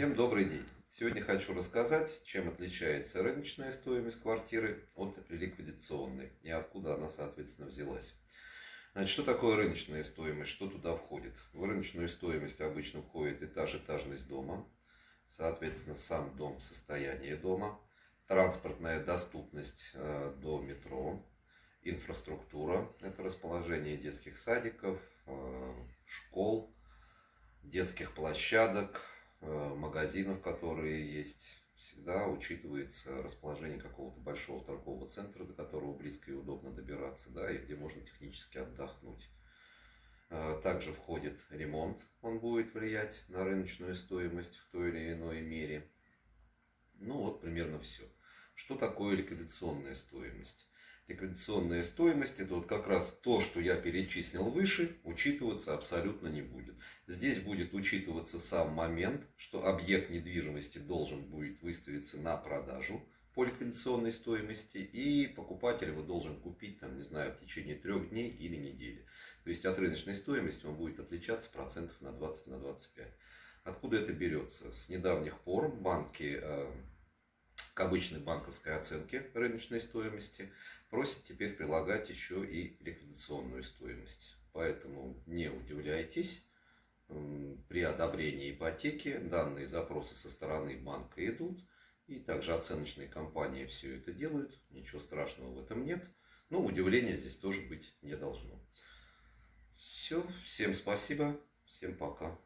Всем добрый день! Сегодня хочу рассказать, чем отличается рыночная стоимость квартиры от ликвидационной и откуда она, соответственно, взялась. Значит, что такое рыночная стоимость, что туда входит? В рыночную стоимость обычно входит этаж, этажность дома, соответственно, сам дом, состояние дома, транспортная доступность э, до метро, инфраструктура, это расположение детских садиков, э, школ, детских площадок, магазинов, которые есть. Всегда учитывается расположение какого-то большого торгового центра, до которого близко и удобно добираться, да, и где можно технически отдохнуть. Э, также входит ремонт, он будет влиять на рыночную стоимость в той или иной мере. Ну вот примерно все. Что такое ликвидационная стоимость? Ликвидационная стоимость, это вот как раз то, что я перечислил выше, учитываться абсолютно не будет. Здесь будет учитываться сам момент, что объект недвижимости должен будет выставиться на продажу по ликвидационной стоимости, и покупатель его должен купить, там, не знаю, в течение трех дней или недели. То есть от рыночной стоимости он будет отличаться процентов на 20 на 25. Откуда это берется? С недавних пор банки э, к обычной банковской оценке рыночной стоимости просит теперь прилагать еще и ликвидационную стоимость. Поэтому не удивляйтесь, при одобрении ипотеки данные запросы со стороны банка идут, и также оценочные компании все это делают, ничего страшного в этом нет, но удивления здесь тоже быть не должно. Все, всем спасибо, всем пока.